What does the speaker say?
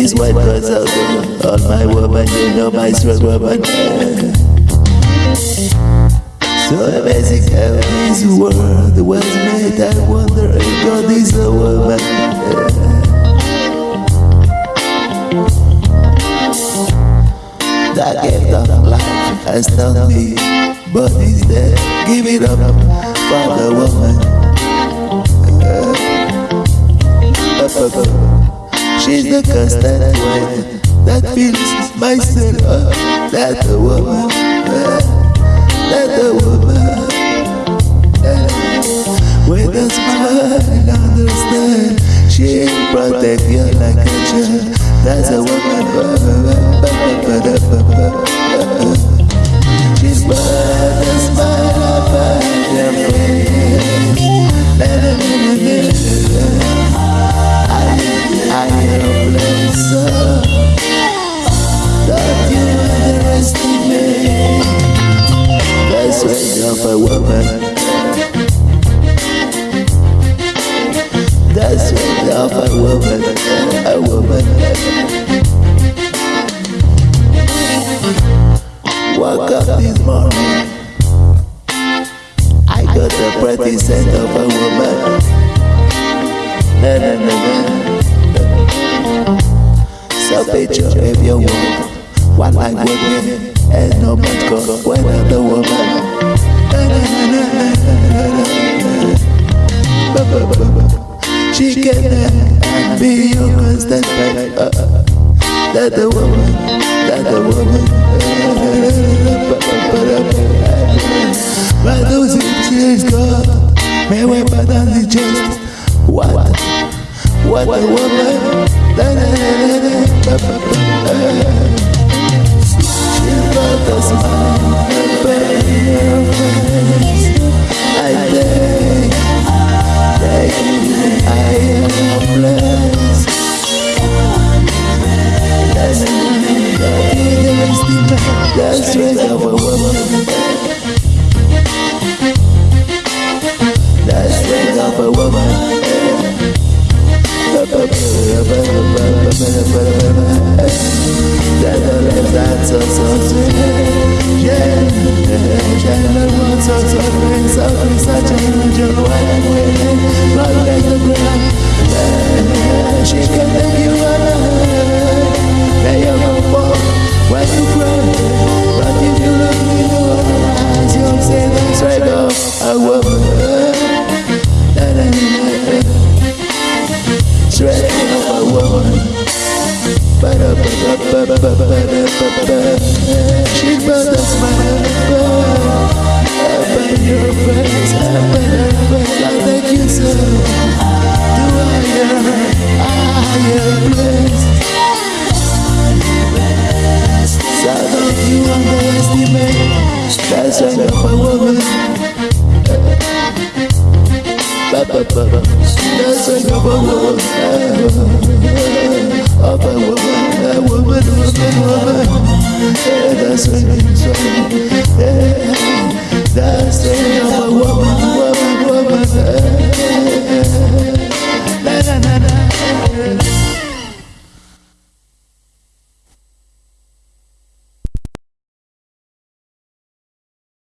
This white girls out there, all my woman, you know my strong woman. So amazing how this world was made. I wonder if God is a woman. That gift of life has done me, but instead give it up for the woman. The constant one that feels myself. That the woman, that the woman. With a smile, understand. She protect you like a child. That's a woman. Of a woman. The strength of a woman, a woman. Woke up this morning, I got the pretty scent of a woman. Na na na na. So picture if you want one like women and no man go when the woman. She can be your constant. Uh, that the woman, that the woman. But those tears go, may we but only just what, what the woman. She brought a of a woman. That's a woman, of a woman, a woman, woman, woman. That's like a woman, that's like a.